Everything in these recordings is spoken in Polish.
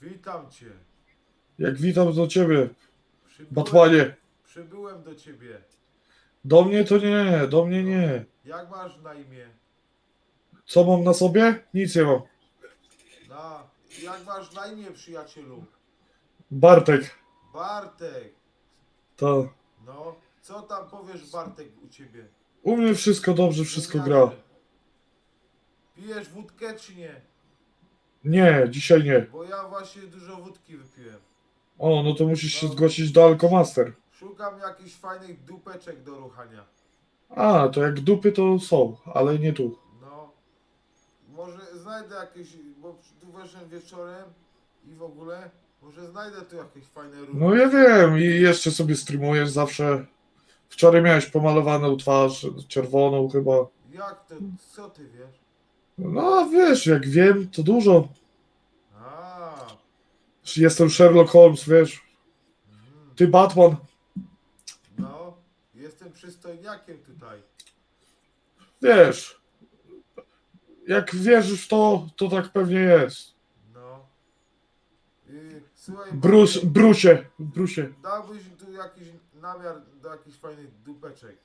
Witam cię. Jak witam do ciebie, Przybyłem, Batmanie. przybyłem do ciebie. Do mnie to nie, do mnie nie. Jak masz na imię? Co mam na sobie? Nic nie mam. Na, jak masz na imię, przyjacielu? Bartek. Bartek. To. No, co tam powiesz, Bartek, u ciebie? U mnie wszystko dobrze, wszystko gra. Pijesz wódkę czy nie? Nie, dzisiaj nie. Bo ja właśnie dużo wódki wypiłem. O, no to musisz się zgłosić do Alkomaster. Szukam jakichś fajnych dupeczek do ruchania. A, to jak dupy to są, ale nie tu. No, może znajdę jakieś, bo tu weszłem wieczorem i w ogóle, może znajdę tu jakieś fajne ruchy. No ja wiem i jeszcze sobie streamujesz zawsze. Wczoraj miałeś pomalowaną twarz, czerwoną chyba. Jak to, co ty wiesz? No wiesz, jak wiem, to dużo. A, Jestem Sherlock Holmes, wiesz. mhm. Ty Batman. no, jestem przystojniakiem tutaj. Wiesz, jak wierzysz w to, to tak pewnie jest. No. I, słuchaj, Brus, Bartek, brusie, brusie. dałbyś tu jakiś namiar do jakichś fajnych dupeczek.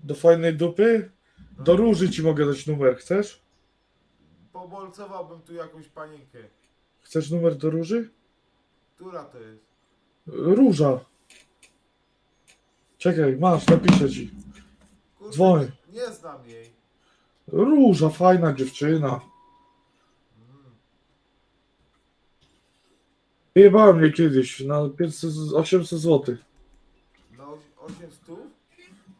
Do fajnej dupy? No. Do róży ci mogę dać numer, chcesz? Pobolcowałbym tu jakąś panienkę. Chcesz numer do róży? Która to jest? Róża. Czekaj, masz, napiszę ci. Kurde, Dzwoń. Nie, znam jej. Róża, fajna dziewczyna. Jebała mnie kiedyś na 500, 800 zł. Na oś- 8 stów?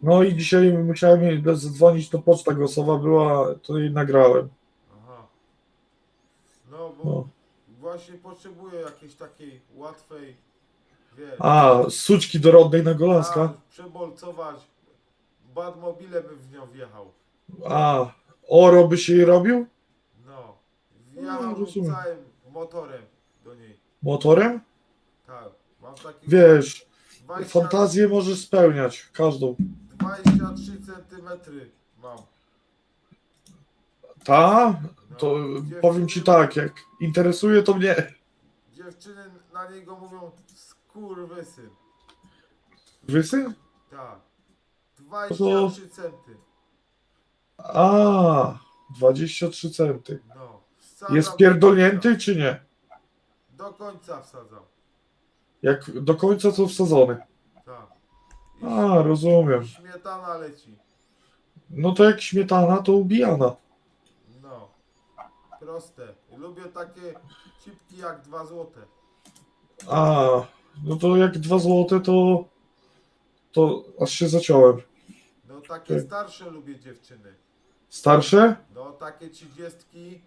No i dzisiaj musiałem jej zadzwonić, to poczta głosowa była, to jej nagrałem. No bo No. właśnie potrzebuję jakiejś takiej łatwej, wiesz, A, suczki dorodnej na a, Golaska? przebolcować. Badmobile bym w nią wjechał. A, oro by się jej robił? No. No, Wjechałbym rozumiem. całym motorem do niej. Motorem? Tak. Mam taki Wiesz, 20, fantazję możesz spełniać, każdą. 23 centymetry mam. Ta? To powiem ci tak, jak interesuje to mnie. Dziewczyny na niego mówią skurwysyn. Wysy? Tak. 23 centy. A, 23 centy. No. Wsadzam Jest do pierdolnięty czy nie? Do końca wsadzam. Jak do końca to wsadzony. Tak. I A, rozumiem. Śmietana leci. No to jak śmietana, to ubijana. No. Proste. Lubię takie cipki jak 2 złote. A, no to jak 2 złote, to to aż się zaciąłem. No takie Tak. starsze lubię dziewczyny. Starsze? No takie trzydziestki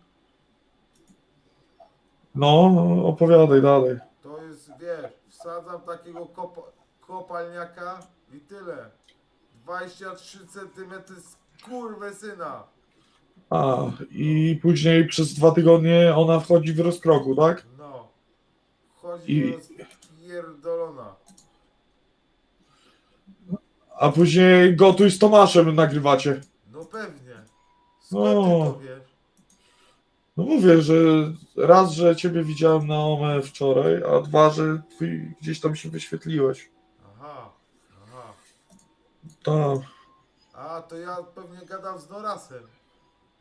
No, opowiadaj dalej. to jest, wiesz, wsadzam takiego kopa, kopalniaka i tyle. 23 cm syna. A, i później przez dwa tygodnie ona wchodzi w rozkroku, tak? No. Chodzi I- rozpierdolona. A później gotuj z Tomaszem nagrywacie. No pewnie. Skąd ty No. to wiesz? No mówię, że raz, że ciebie widziałem na OME wczoraj, a dwa, że twój gdzieś tam się wyświetliłeś. Aha. Aha. Tak, A, to ja pewnie gadam z Norasem.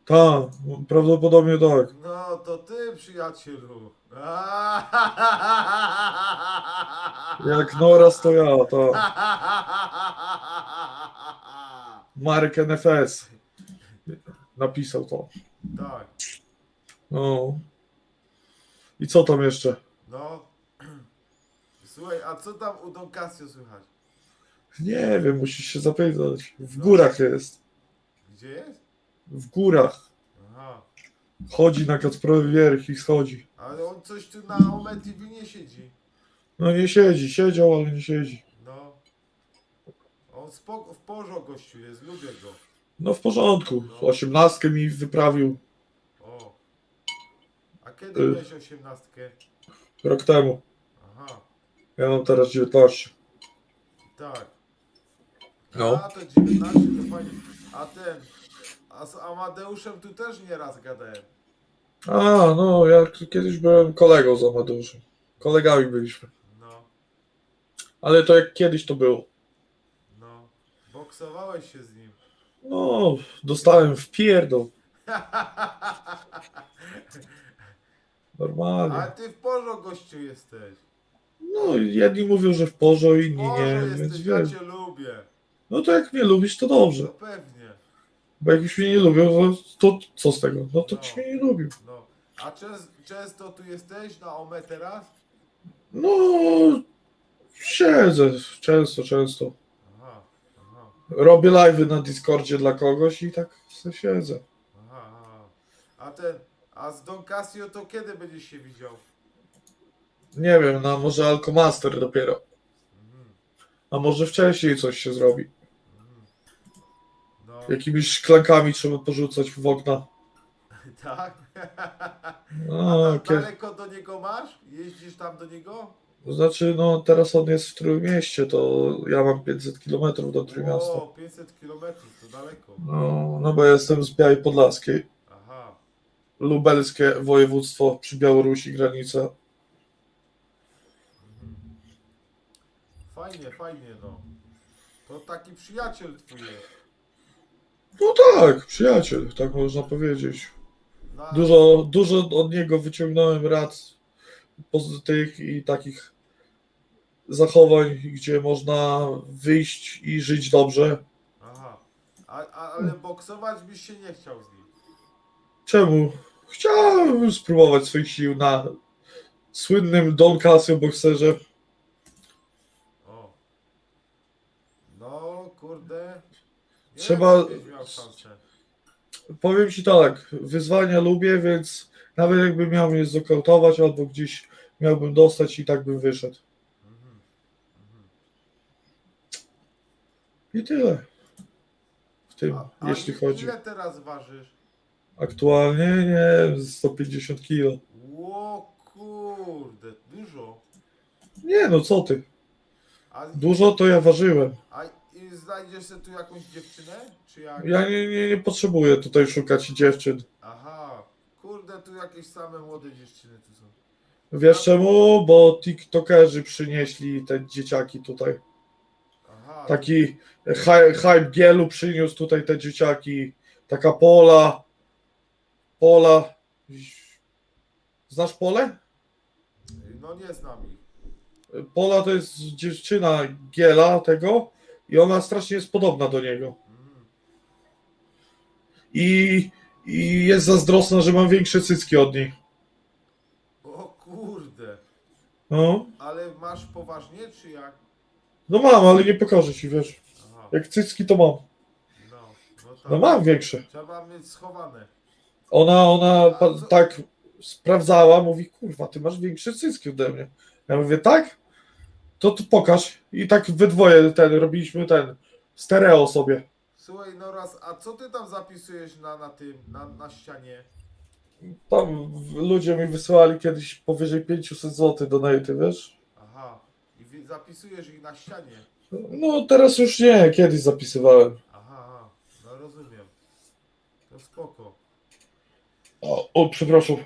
Tak, prawdopodobnie tak. No, to ty, przyjacielu. Jak Noraz to ja, to Marek NFS napisał to. Tak, No. I co tam jeszcze? no. Słuchaj, a co tam u Don Casio słychać? Nie wiem, musisz się zapytać. W górach jest. Gdzie jest? W górach. Aha. Chodzi na Kacprowy Wierch i schodzi. Ale on coś tu na Ome TV nie siedzi. No nie siedzi, siedział, ale nie siedzi. No. On spoko, w porządku gościu jest, lubię go. No w porządku. Osiemnastkę mi wyprawił O. A kiedy Y. miałeś osiemnastkę? rok temu. Aha, Ja mam teraz 19. tak. No. A to 19 to fajnie. A ten. A z Amadeuszem tu też nieraz gadałem. A, no ja kiedyś byłem kolegą z Amadeuszem. Kolegami byliśmy. No, Ale to jak kiedyś to było. no. Boksowałeś się z nim. No, dostałem w pierdol. Normalnie. A ty w porządku gościu jesteś. No, jedni mówią, że w porządku, inni nie, jesteś, więc ja cię lubię. No to jak mnie lubisz, to dobrze. No pewnie. Bo jak już mnie nie lubią, to, to co z tego? No to ci mnie nie lubił. No. A częs- często tu jesteś na OME teraz? No, siedzę często, często. Aha, aha, Robię live'y na Discordzie dla kogoś i tak siedzę. aha, aha. A ten, a z Don Casio to kiedy będziesz się widział? Nie wiem, no może Alkomaster dopiero. Mhm, A może wcześniej coś się zrobi. Jakimiś szklankami trzeba porzucać w okna. tak? No, A kiedy... daleko do niego masz? Jeździsz tam do niego? Znaczy, no teraz on jest w Trójmieście, to ja mam 500 km do Trójmiasta. O, 500 km, to daleko. No, no bo ja jestem z Białej Podlaskiej. Aha. Lubelskie województwo przy Białorusi granica. Mhm. Fajnie, fajnie, no. To taki przyjaciel twój jest. No tak, przyjaciel, tak można powiedzieć. Dużo, dużo od niego wyciągnąłem rad pozytywnych i takich zachowań, gdzie można wyjść i żyć dobrze. Aha. A, a, ale boksować byś się nie chciał z nim. Czemu? Chciałem spróbować swoich sił na słynnym Don Casio bokserze. O. No, kurde. Nie Trzeba-. Powiem ci tak, wyzwania lubię, więc nawet jakbym miał mnie znokautować albo gdzieś miałbym dostać i tak bym wyszedł. I tyle. W tym, A, a jeśli chodzi. Ile teraz ważysz? Aktualnie nie, 150 kilo. Ło kurde, dużo. Nie no, co ty? A, Dużo to ja ważyłem. a znajdziesz sobie tu jakąś dziewczynę? Czy jak? Ja nie, nie, nie potrzebuję tutaj szukać dziewczyn. Aha. Kurde, tu jakieś same młode dziewczyny tu są. Wiesz czemu? Bo tiktokerzy przynieśli te dzieciaki tutaj. Aha. Taki hy- hype gielu przyniósł tutaj te dzieciaki. Taka Pola. Pola. Znasz Polę? No nie znam ich. Pola to jest dziewczyna Giela tego i ona strasznie jest podobna do niego. I, i jest zazdrosna, że mam większe cycki od niej. O kurde. No, Ale masz poważnie, czy jak? no mam, ale nie pokażę ci, wiesz. Aha. Jak cycki to mam. No, no tak. No mam większe. Trzeba mieć schowane. Ona, ona pa, tak sprawdzała, mówi, kurwa, ty masz większe cycki ode mnie. Ja mówię, tak? To tu pokaż. I tak we dwoje ten, robiliśmy ten, stereo sobie. Słuchaj, no raz, a co ty tam zapisujesz na, na tym, na, na ścianie? Tam ludzie mi wysyłali kiedyś powyżej 500 zł donaty, wiesz? Aha. I zapisujesz ich na ścianie. No teraz już nie, kiedyś zapisywałem. Aha, aha. No rozumiem. To spoko. O, o przepraszam.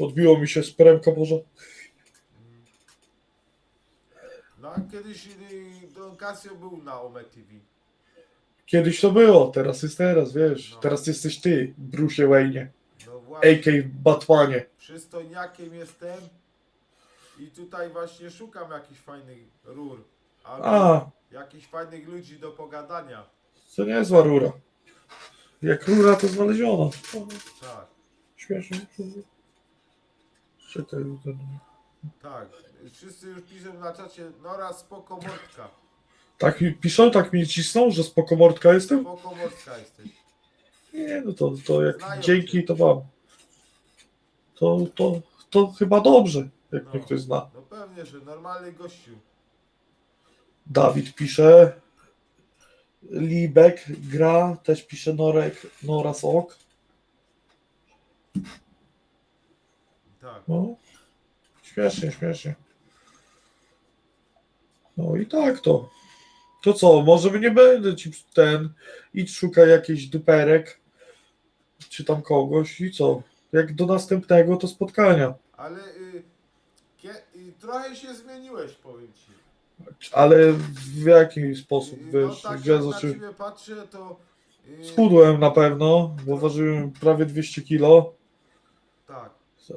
Odbiło mi się z peremka może. No a kiedyś y, Don Casio był na Ome TV. Kiedyś to było, teraz jest teraz, wiesz. No. Teraz jesteś ty, Bruce Wayne, No właśnie. a.k. Batmanie. Przystojniakiem jestem. I tutaj właśnie szukam jakichś fajnych rur. Albo A, jakichś fajnych ludzi do pogadania. to nie jest rura. Jak rura to znaleziona. Tak, Śmiesznie. Czekaj, ten... tak. Wszyscy już piszą na czacie, Nora spoko mordka. Tak mi piszą, tak mi cisną, że spoko mordka jestem? Spoko mordka jesteś. Nie, no to, to jak Znają dzięki cię. to wam. To, to, to chyba dobrze, jak No. mnie ktoś zna. No pewnie, że normalny gościu. Dawid pisze. Libek gra, też pisze Norek, Noras Ok. Tak. No. Śmiesznie, śmiesznie. No i tak to. To co, może nie będę ci ten. Idź szukaj jakiś duperek. Czy tam kogoś i co? Jak do następnego to spotkania. Ale y, Kie- I trochę się zmieniłeś, powiem ci. Ale w jaki sposób, I wiesz, no tak jak na ciebie patrzę, to... y, Schudłem na pewno, bo ważyłem prawie 200 kilo, Tak.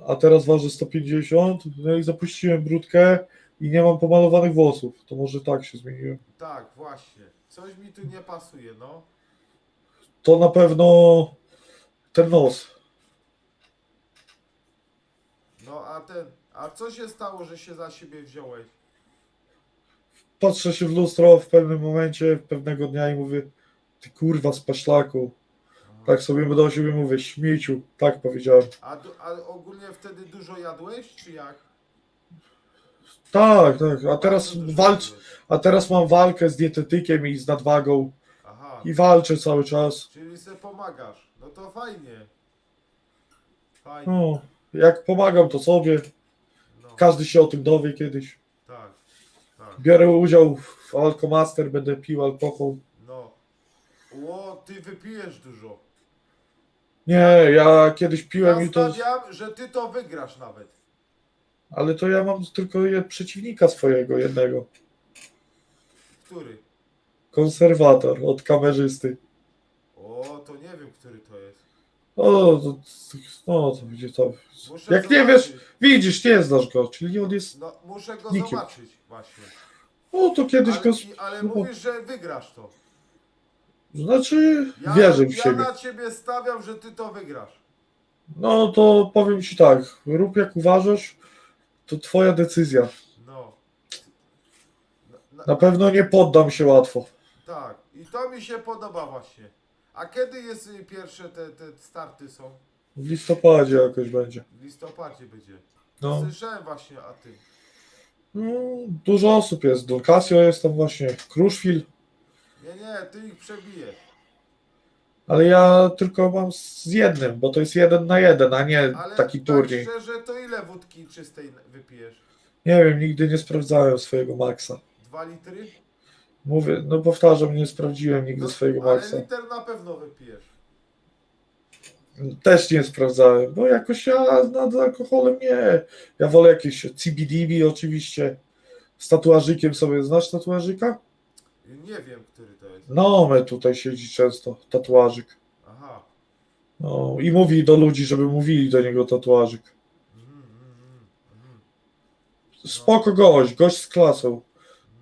a teraz ważę 150, no i zapuściłem brudkę i nie mam pomalowanych włosów. To może tak się zmieniłem. Tak, właśnie. Coś mi tu nie pasuje, no. To na pewno ten nos. No a ten... A co się stało, że się za siebie wziąłeś? Patrzę się w lustro w pewnym momencie, pewnego dnia i mówię, ty kurwa z paszlaku. Tak sobie do siebie mówię, śmieciu, tak powiedziałem. A, a ogólnie wtedy dużo jadłeś, czy jak? Tak, tak, a teraz walcz, a teraz mam walkę z dietetykiem i z nadwagą Aha. i walczę cały czas. Czyli se pomagasz. No to fajnie. Fajnie. No, jak pomagam to sobie, No, każdy się o tym dowie kiedyś. tak. Tak. Biorę udział w Alkomaster, będę pił alkohol. No. Ło, ty wypijesz dużo. Nie, ja kiedyś piłem Ja i to, że ty to wygrasz nawet. Ale to ja mam tylko przeciwnika swojego jednego. Który? Konserwator od kamerzysty. O, to nie wiem, który to jest. O, to, no to będzie to. Muszę Jak nie wiesz, widzisz, nie znasz go, czyli on jest. No, muszę go nikim. zobaczyć właśnie. O, to kiedyś Ale, go. ale no, mówisz, że wygrasz to. Znaczy, Ja, wierzę w ja siebie. na ciebie stawiam, że ty to wygrasz. No to powiem ci tak, rób jak uważasz, to twoja decyzja. No. Na, Na pewno nie poddam się łatwo. Tak, i to mi się podoba właśnie. A kiedy jest y, pierwsze te, te starty są? W listopadzie jakoś będzie. W listopadzie będzie. No. Słyszałem właśnie o tym. No, dużo osób jest. Don Casio jest tam właśnie, Kruszwil, Nie, nie, ty ich przebijesz. Ale ja tylko mam z jednym, bo to jest jeden na jeden, a nie Ale taki tak turniej. szczerze, to ile wódki czystej wypijesz? Nie wiem, nigdy nie sprawdzałem swojego maksa. Dwa litry? Mówię, no powtarzam, nie sprawdziłem nigdy No, swojego ale maksa. liter na pewno wypijesz. Też nie sprawdzałem, bo jakoś ja nad alkoholem nie. Ja wolę jakieś CBDB oczywiście. Z tatuażykiem sobie, znasz tatuażyka? Nie wiem, który to jest. No, my tutaj siedzi często, tatuażyk. Aha. No, i mówi do ludzi, żeby mówili do niego tatuażyk. Mhm, mhm, mhm, mhm. Spoko gość, gość z klasą.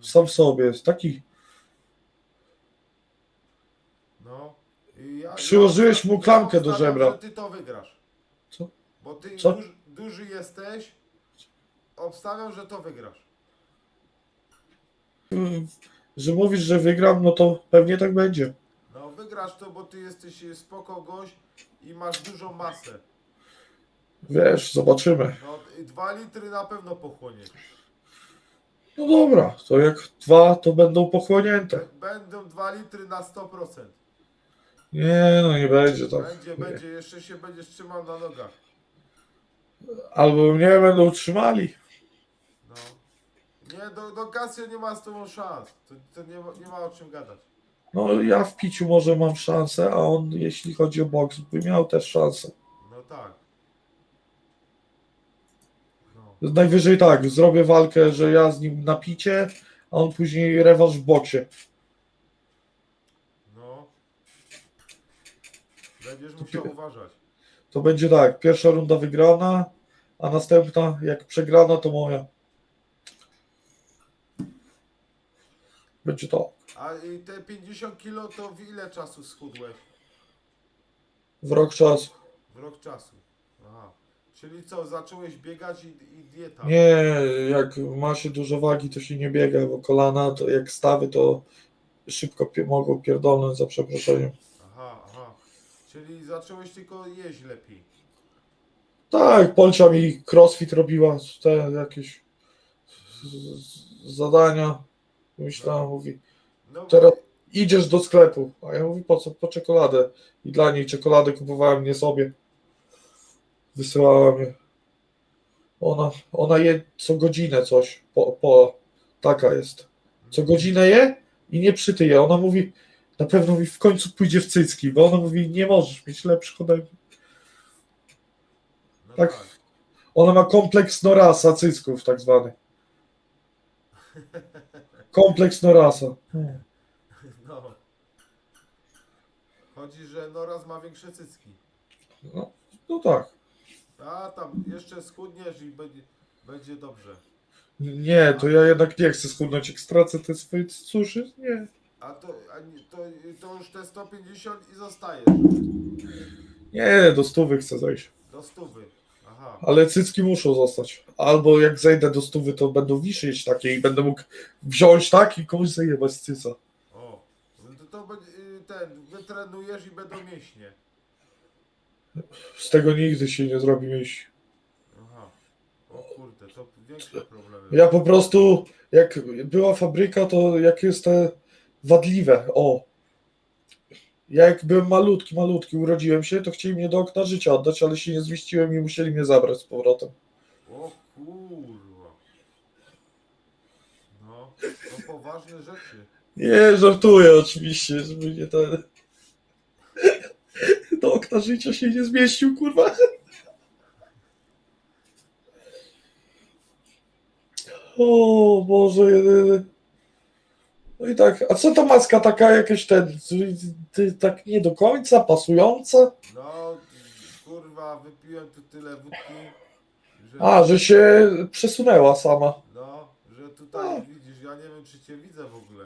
Sam sobie jest taki. No. I ja, Przyłożyłeś mu klamkę do obstawiam, żebra. że ty to wygrasz. Co? Bo ty Co? Duż, duży jesteś. Obstawiam, że to wygrasz. Mm, Że mówisz, że wygram, no to pewnie tak będzie. No wygrasz to, bo ty jesteś y, spoko gość i masz dużą masę. Wiesz, zobaczymy. No dwa litry na pewno pochłoniesz. No dobra, to jak dwa, to będą pochłonięte. Będą dwa litry na 100%. Nie, no nie będzie tak. Będzie, Nie. będzie, jeszcze się będziesz trzymał na nogach. Albo mnie będą trzymali. Nie, do, do Casio nie ma z tobą szans. To, to nie, ma, nie ma o czym gadać. No ja w piciu może mam szansę, a on jeśli chodzi o boks, by miał też szansę. No tak. No. Najwyżej tak, zrobię walkę, że ja z nim na picie, a on później rewanż w boksie. No. Będziesz musiał pi- uważać. To będzie tak, pierwsza runda wygrana, a następna, jak przegrana, to moja. Będzie to A te 50 kilo to w ile czasu schudłeś? w rok czasu. W rok czasu. Aha. Czyli co, zacząłeś biegać i, i dieta? Nie, jak ma się dużo wagi, to się nie biega, bo kolana, to jak stawy, to szybko pie- mogą pierdolnąć za przeproszeniem. Aha, aha. Czyli zacząłeś tylko jeść lepiej. Tak, Polcia mi crossfit robiła, te jakieś z- zadania. Myślałem, mówi, No, Teraz- idziesz do sklepu. A ja mówię, po co? Po czekoladę. I dla niej czekoladę kupowałem, nie sobie. Wysyłała mnie. Ona, ona je co godzinę coś. Po, po, taka jest. Co godzinę je i nie przytyje. Ona mówi, na pewno mi w końcu pójdzie w cycki, bo ona mówi, nie możesz mieć lepszych ode mnie. no tak. tak. Ona ma kompleks Norasa cycków tak zwany. Kompleks Norasa. No. Chodzi, że Noraz ma większe cycki. No, no tak. A tam jeszcze schudniesz i będzie, będzie dobrze. Nie, to ja jednak nie chcę schudnąć. Jak stracę te swoje suszy, nie. A to, a nie, to, to już te 150 i zostajesz. Nie, do stówy chcę zejść. Do stówy. Ale cycki muszą zostać. Albo jak zejdę do stówy, to będą wiszyć takie i będę mógł wziąć tak i komuś zajebać cyca. O. To, to y, ten, wytrenujesz i będą mięśnie. Z tego nigdy się nie zrobi myśli. Aha. O kurde, to większe problemy. Ja po prostu, jak była fabryka, to jak jest te wadliwe, o. Ja jak byłem malutki, malutki, urodziłem się, to chcieli mnie do okna życia oddać, ale się nie zmieściłem i musieli mnie zabrać z powrotem. O kurwa. No, to poważne rzeczy. Nie, żartuję oczywiście, żeby nie ten... Do okna życia się nie zmieścił, kurwa. O Boże, jedyny. No i tak, a co ta maska taka jakaś ten, ty, tak nie do końca pasująca? No, kurwa, wypiłem tu tyle wódki, że... A, że się przesunęła sama. No, że tutaj widzisz, ja nie wiem czy cię widzę w ogóle.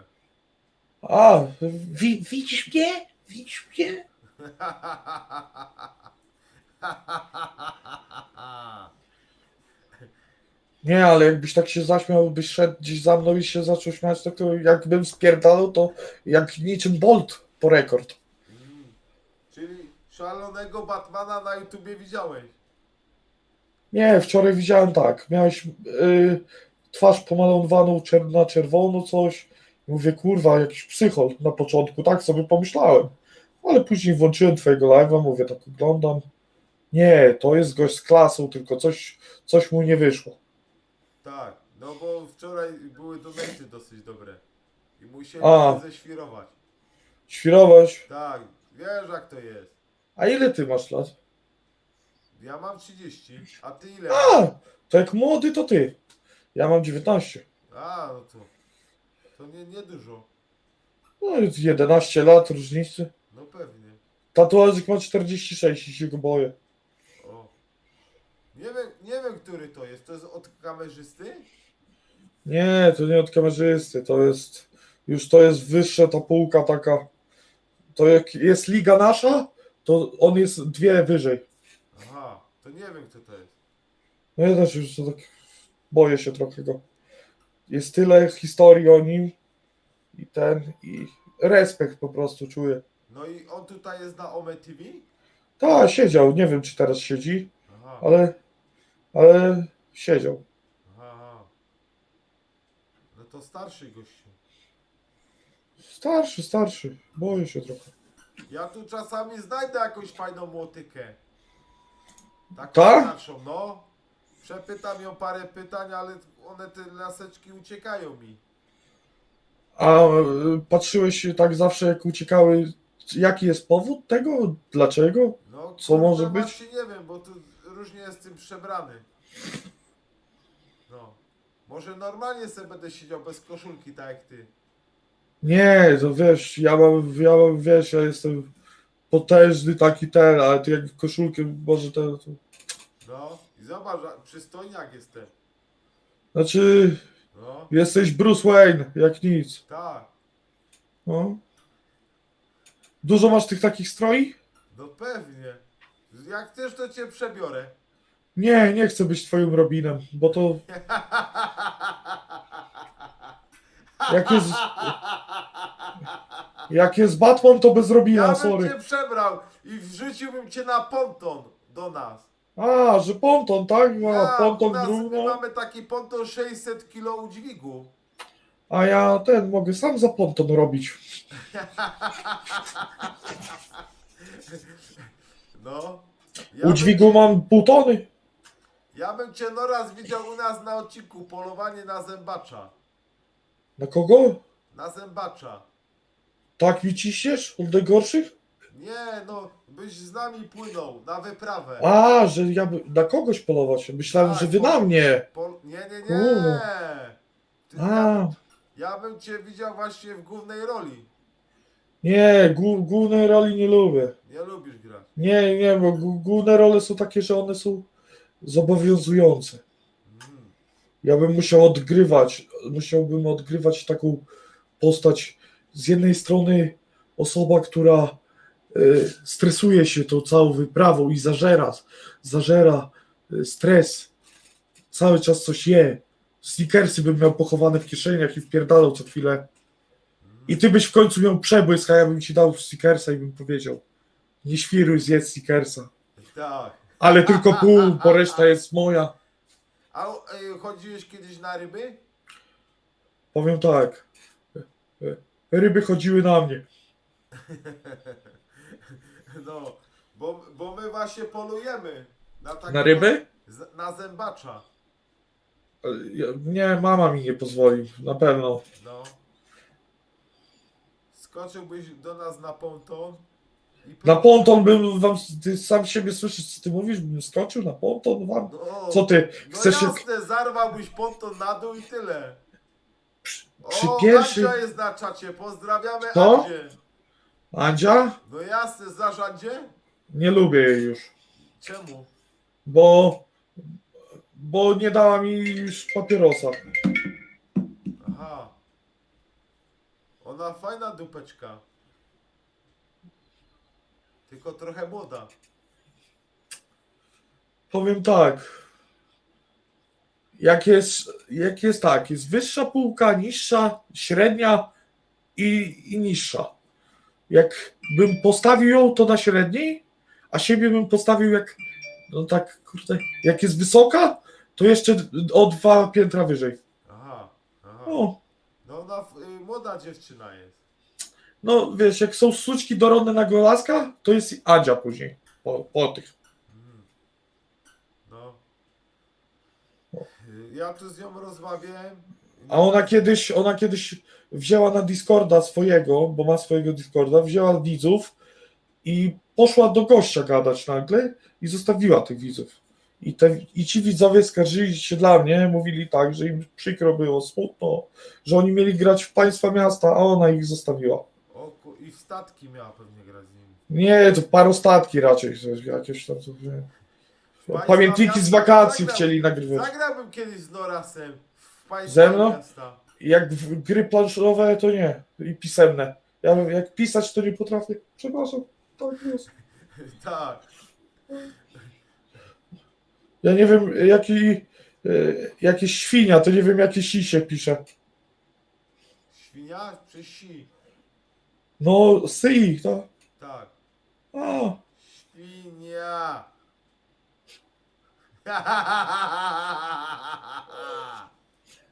A, wi, widzisz mnie? Widzisz mnie? Nie, ale jakbyś tak się zaśmiał, byś szedł gdzieś za mną i się zaczął śmiać, to, to jakbym spierdalał, to jak niczym Bolt po rekord. Czyli szalonego Batmana na YouTubie widziałeś? Nie, wczoraj widziałem tak, miałeś y, twarz pomalowaną czer- na czerwono coś. Mówię, kurwa, jakiś psychol na początku, tak sobie pomyślałem. Ale później włączyłem twojego live'a, mówię, tak oglądam. Nie, to jest gość z klasą, tylko coś, coś mu nie wyszło. Tak, no bo wczoraj były donaty dosyć dobre. I musieli A. ześwirować. Świrować. Tak, wiesz jak to jest. A ile ty masz lat? Ja mam 30, a ty ile? A, to jak młody to ty. Ja mam 19. A, no to. To nie, nie dużo. No, 11 lat różnicy. No pewnie. Tatuażyk ma 46 i się go boję. Nie wiem, nie wiem który to jest. To jest od kamerzysty? Nie, to nie od kamerzysty, to jest już to jest wyższa ta półka taka. To jak jest liga nasza, to on jest dwie wyżej. Aha, to nie wiem kto to jest. No ja też już to tak boję się trochę go. Jest tyle historii o nim i ten i respekt po prostu czuję. No i on tutaj jest na Ome TV? Tak, siedział, nie wiem czy teraz siedzi, Aha, ale ale siedział. aha. No to starszy gościu. Starszy, starszy, boję się trochę. Ja tu czasami znajdę jakąś fajną młotykę. Taką Tak? starszą, no. Przepytam ją parę pytań, ale one te laseczki uciekają mi. A y, patrzyłeś tak zawsze jak uciekały, jaki jest powód tego? Dlaczego? No, Co może być? Nie wiem, bo tu różnie jest tym przebrany. No. Może normalnie sobie będę siedział bez koszulki, tak jak ty. Nie, to wiesz, ja mam, ja mam, wiesz, ja jestem potężny taki ten, ale ty jak koszulkę może ten, to... No. I zobacz, przystojniak jestem. Znaczy, No. jesteś Bruce Wayne, jak nic. Tak. No. Dużo masz tych takich stroi? No pewnie. Jak chcesz, to cię przebiorę. Nie, nie chcę być twoim Robinem, bo to jak jest, jak jest Batman, to bez Robina, Ja bym sorry. cię przebrał i wrzuciłbym cię na ponton do nas. A, że ponton, tak? No, Ja, u ponton drugą. mamy taki ponton 600 kg udźwigu. A ja ten mogę sam za ponton robić. No. Ja U dźwigu mam pół tony. Ja bym cię no raz widział u nas na odcinku polowanie na zębacza. Na kogo? Na zębacza. Tak mi ciśniesz? Od najgorszych? Nie, no, byś z nami płynął na wyprawę. A, że ja by, na kogoś polować. Myślałem, Tak, że wy po- na mnie. Po... Nie, nie, nie. Ty, A, ja, ja bym cię widział właśnie w głównej roli. Nie, głó- głównej roli nie lubię. Nie lubisz grać. Nie, nie, bo gó- główne role są takie, że one są zobowiązujące. Mm. Ja bym musiał odgrywać, musiałbym odgrywać taką postać z jednej strony osoba, która y, stresuje się tą całą wyprawą i zażera, zażera y, stres, cały czas coś je. Snickersy bym miał pochowane w kieszeniach i wpierdalał co chwilę. I ty byś w końcu miał przebłysk, a ja bym ci dał Snickersa i bym powiedział nie świruj, zjedz Snickersa. Tak. Ale tylko pół, bo reszta jest moja. A y, chodziłeś kiedyś na ryby? Powiem tak. e, Ryby chodziły na mnie. No, bo, bo my właśnie polujemy. Na, takiego- Na ryby? Z, na zębacza. E, ja- Nie, mama mi nie pozwoli, na pewno. No. Skoczyłbyś do nas na ponton. I Na ponton bym wam, ty sam siebie słyszysz, co ty mówisz, bym skoczył na ponton wam? No, Co ty, No chcesz się... jasne, zarwałbyś ponton na dół i tyle. przy o, pierwszym- Andzia jest na czacie, pozdrawiamy Kto? Andzie. Andzia? No jasne, zarządzie? Nie lubię jej już, Czemu? bo... Bo nie dała mi już papierosa. Ona fajna dupeczka. Tylko trochę młoda. Powiem tak. Jak jest, jak jest tak, jest wyższa półka, niższa, średnia i, i niższa. Jak bym postawił ją, to na średniej, a siebie bym postawił jak, no tak, kurde, jak jest wysoka, to jeszcze o dwa piętra wyżej. Aha. Aha. No ona y, młoda dziewczyna jest. no wiesz, jak są suczki dorodne na golaska, to jest Adzia później, po, po tych. Mm. No. Ja tu z nią rozmawiałem. A ona kiedyś, ona kiedyś wzięła na Discorda swojego, bo ma swojego Discorda, wzięła widzów i poszła do gościa gadać nagle i zostawiła tych widzów. I, te, I ci widzowie skarżyli się dla mnie, mówili tak, że im przykro było, smutno, że oni mieli grać w państwa miasta, a ona ich zostawiła. O, ku- I w statki miała pewnie grać z nimi. Nie, to parostatki raczej, jakieś tam sobie... Państwa Pamiętniki z miasta wakacji zagrał- chcieli nagrywać. Zagrałbym kiedyś z Norasem w państwa Ze mną? miasta. Jak w gry planszowe, to nie. I pisemne. Ja jak pisać, to nie potrafię. Przepraszam, tak jest. tak. Ja nie wiem, jaki, e, jakieś świnia, to nie wiem, jakie si się pisze. Świnia czy si? No, sy, to. Tak. A, Świnia.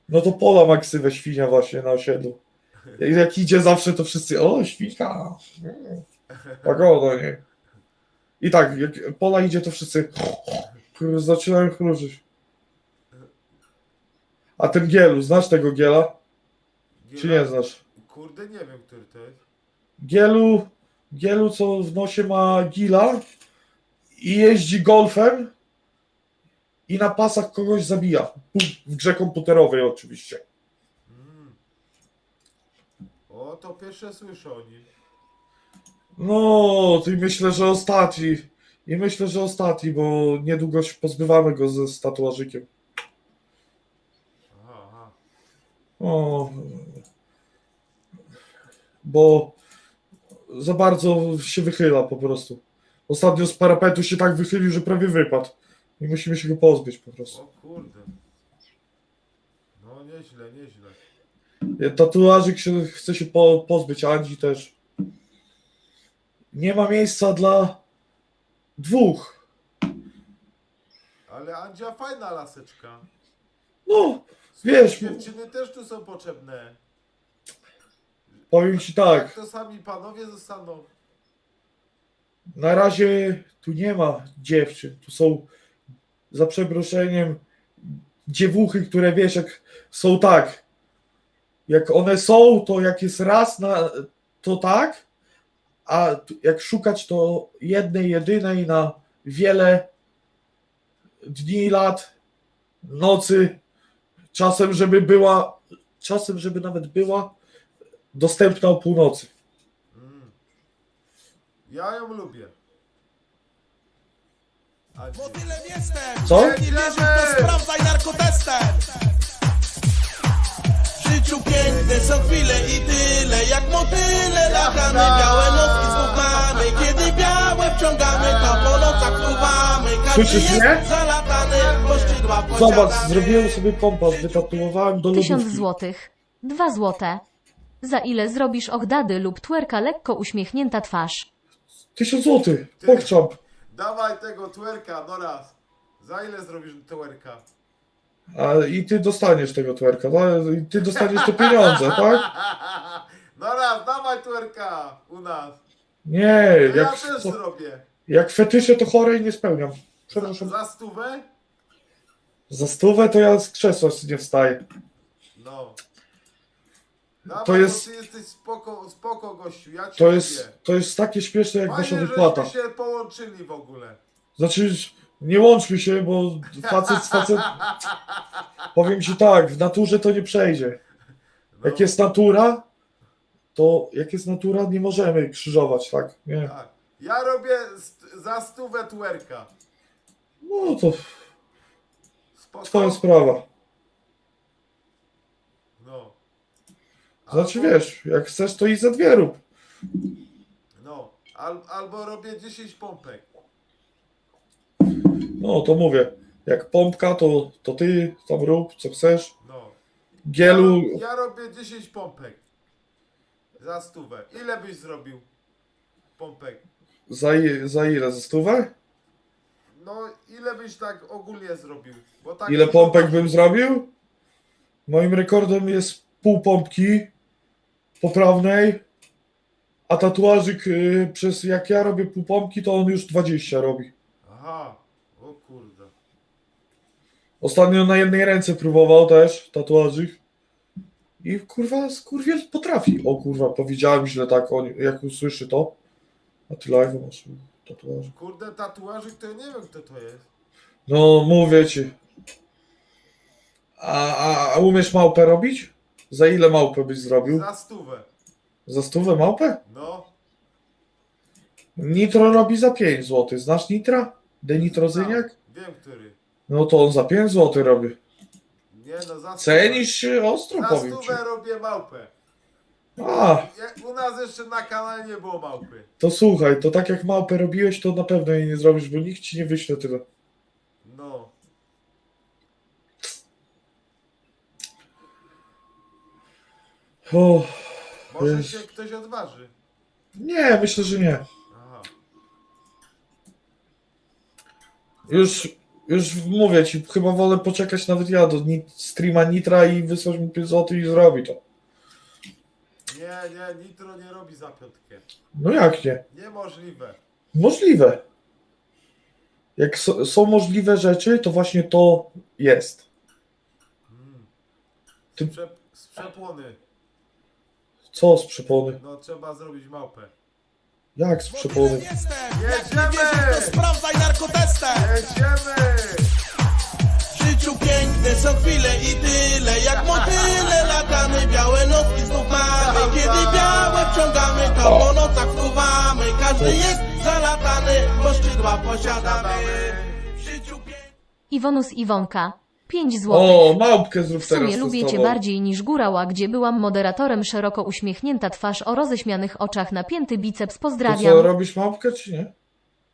no to pola ma ksywę świnia właśnie na osiedlu. Jak- Jak idzie zawsze, to wszyscy, o, świnka. Mm, Pagoda, nie? I tak, jak pola idzie, to wszyscy zaczynają chrużyć. A ten Gielu, znasz tego Giela? Czy nie znasz? Kurde, nie wiem, który to jest. Gielu, Gielu, co w nosie ma gila i jeździ golfem i na pasach kogoś zabija. W grze komputerowej oczywiście. Mm. O, to pierwsze słyszę o nim. No, i myślę, że ostatni. I myślę, że ostatni, bo niedługo się pozbywamy go ze z tatuażykiem. Aha, aha. O, bo za bardzo się wychyla po prostu. Ostatnio z parapetu się tak wychylił, że prawie wypadł. I musimy się go pozbyć po prostu. O kurde. No nieźle, nieźle. Tatuażyk się, chce się po, pozbyć, Andzi też. Nie ma miejsca dla dwóch. Ale Andzia fajna laseczka. No, Wiesz, Dziewczyny też tu są potrzebne. powiem ci tak. to sami panowie zostaną. Na razie tu nie ma dziewczyn. Tu są za przeproszeniem dziewuchy, które wiesz, jak są tak. Jak one są, to jak jest raz na to tak, a jak szukać to jednej, jedynej na wiele dni, lat, nocy, czasem, żeby była, czasem, żeby nawet była dostępna o północy. Mm. Ja ją lubię. A? Motylem jestem! Co? Nie wierzysz, to sprawdzaj narkotestem! Życiu piękne są chwile i tyle Jak motyle latamy, białe nocki Kiedy białe wciągamy, to po nocach fruwamy Każdy Słyszysz jest mnie? zalatany, bo szydła Zobacz, zrobiłem sobie pompas, wytatuowałem do Tysiąc lodówki. złotych. Dwa złote. Za ile zrobisz ochdady lub twerka lekko uśmiechnięta twarz? Tysiąc złotych, pokczamp. Dawaj tego twerka, no raz. Za ile zrobisz twerka? A i ty dostaniesz tego twerka, no, i ty dostaniesz te pieniądze, tak? No raz, dawaj twerka u nas. Nie, To ja jak, też to, zrobię. jak fetysze to chore i nie spełniam. Za, Przepraszam. za stówę? Za stówę to ja z krzesła nie wstaję. No. Dawaj, To jest- ty jesteś spoko, spoko gościu, ja cię To lubię. jest, to jest takie śmieszne jak wasza wypłata. się połączyli w ogóle. Znaczy, nie łączmy się, bo facet z facet... Powiem ci tak, w naturze to nie przejdzie. No, Jak jest natura, to jak jest natura, nie możemy krzyżować, tak? Nie. Tak. Ja robię za stówę twerka. No to Spoko? twoja sprawa. No. Znaczy Albo- wiesz, jak chcesz, to i za dwie rób. No. Al, albo robię 10 pompek. No to mówię, jak pompka, to, to ty tam rób, co chcesz. No. Gielu, Ja, ja robię 10 pompek. Za stówę. Ile byś zrobił pompek? za, i- za ile? Za stówę? No, ile byś tak ogólnie zrobił? Bo tak Ile pompek bym zrobił? Moim rekordem jest pół pompki poprawnej, a tatuażyk y, przez jak ja robię pół pompki, to on już 20 robi. Aha. Ostatnio na jednej ręce próbował też tatuażyk. I kurwa, skurwiel potrafi. O kurwa, powiedziałem źle tak, on, jak usłyszy to. A ty live masz tatuażyk. Kurde, tatuażyk to ja nie wiem kto to jest. No, mówię ci. A, a, a umiesz małpę robić? Za ile małpę byś zrobił? Za stówę. Za stówę małpę? No. Nitro robi za 5 zł. Znasz Nitra? Denitrozyniak? Znam. Wiem który. No to on za 5 zł robi. Nie no, za. Cenisz się ostro, Za powiem ci. stówę robię małpę. A, u nas jeszcze na kanale nie było małpy. to słuchaj, to tak jak małpę robiłeś, to na pewno jej nie zrobisz, bo nikt ci nie wyśle tyle. No. O, Może się ktoś odważy. nie, myślę, że nie. Aha. Już, już mówię ci, chyba wolę poczekać nawet ja do streama Nitra i wysłać mu 5 zł i zrobi to. Nie, nie, Nitro nie robi za piątkę. No jak nie? Niemożliwe. Możliwe. Jak so, są możliwe rzeczy, to właśnie to jest. Mm. Ty- Sprzep, sprzepłony. Co z przepony? No trzeba zrobić małpę. Jak z przepony? jestem! Jak Jedziemy! nie wierzysz, to sprawdzaj narkotestem! Jedziemy! W życiu piękne są chwile i tyle Jak motyle latamy, białe nocki znów mamy Kiedy białe wciągamy, to po nocach fruwamy Każdy jest zalatany, bo szydła posiadamy Iwonus Iwonka. 5 złotych. O, małpkę zrób W teraz. sumie lubię cię bardziej niż górała, gdzie byłam moderatorem szeroko uśmiechnięta twarz o roześmianych oczach, napięty biceps. To co, Pozdrawiam. robisz małpkę, czy nie?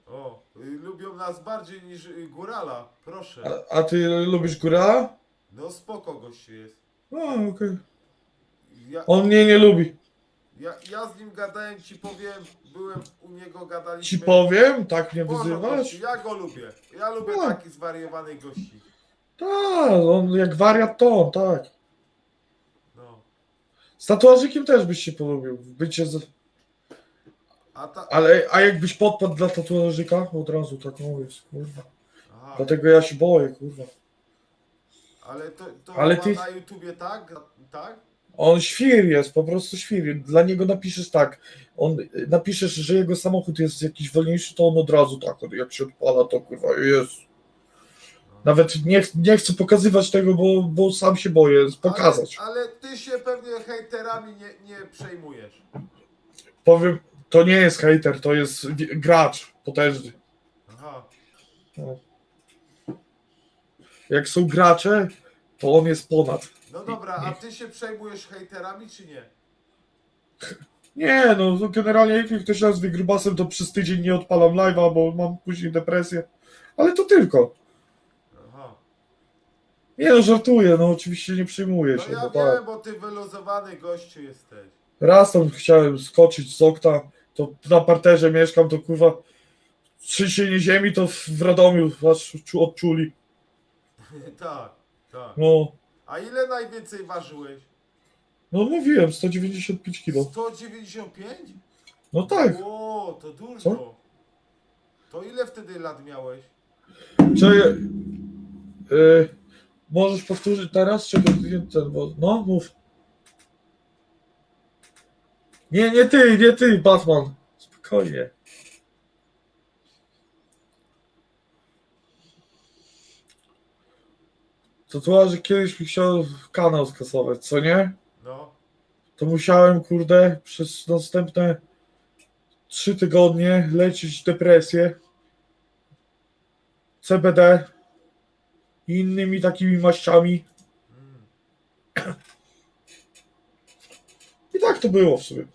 O, y, lubią nas bardziej niż y, Górala. Proszę. A, a ty lubisz góra? No spoko gościu jest. O, okej. Ja, On mnie nie lubi. ja, ja z nim gadałem, ci powiem, byłem u niego, gadaliśmy. Ci powiem, tak mnie Boże, wyzywasz? Ja go lubię. Ja lubię No. takich zwariowanych gości. Tak, on jak wariat to on, tak. No. Z tatuażykiem też byś się polubił. Bycie z... A ta... Ale, a jakbyś podpadł dla tatuażyka? Od razu tak mówię, kurwa. Aha, Dlatego ja się boję, kurwa. ale to, to Ale ty- na YouTubie tak? Tak? On świr jest, po prostu świr. Dla niego napiszesz tak, on napiszesz, że jego samochód jest jakiś wolniejszy, to on od razu tak, jak się odpala, to kurwa jest. Nawet nie, nie chcę pokazywać tego, bo, bo sam się boję pokazać. Ale, ale ty się pewnie hejterami nie, nie przejmujesz. Powiem, to nie jest hater, to jest gracz potężny. Aha. Jak są gracze, to on jest ponad. No dobra, a ty się przejmujesz hejterami czy nie? Nie, no generalnie jak ktoś nazwie grubasem, to przez tydzień nie odpalam live'a, bo mam później depresję. Ale to tylko. Nie no, żartuję, no oczywiście nie przyjmuję No się. ja no wiem, tak. bo ty wyluzowany gościu jesteś. Raz tam chciałem skoczyć z okna, to na parterze mieszkam, to kurwa trzęsienie ziemi to w Radomiu aż czu- odczuli. tak, tak. No, A ile najwięcej ważyłeś? no mówiłem, 195 kilo. 195? No tak. O, to dużo. Co? To ile wtedy lat miałeś? Czy y, możesz powtórzyć teraz? Czy nie ten, bo, no mów. Nie, nie ty, nie ty, Batman. Spokojnie. Tatuaże kiedyś mi chciał kanał skasować, co nie? No. To musiałem, kurde, przez następne trzy tygodnie leczyć depresję, CBD i innymi takimi maściami. I tak to było w sumie.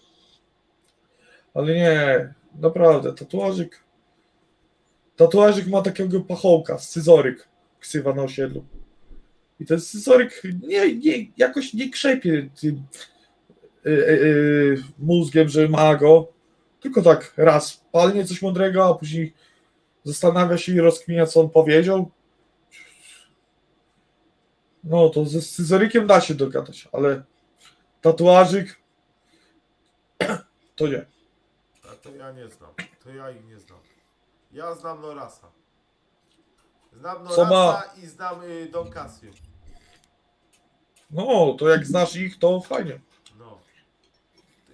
Ale nie, naprawdę, tatuażyk. Tatuażyk ma takiego pachołka, scyzoryk, ksywa na osiedlu. I ten scyzoryk nie, nie, jakoś nie krzepie tym y, y, y, mózgiem, że ma go. Tylko tak raz palnie coś mądrego, a później zastanawia się i rozkminia, co on powiedział. No to ze scyzorykiem da się dogadać, ale tatuażyk to nie. A to ja nie znam. To ja ich nie znam. Ja znam Norasa. Znam Norasa i znam y, Don Casio. No, to jak znasz ich, to fajnie. No.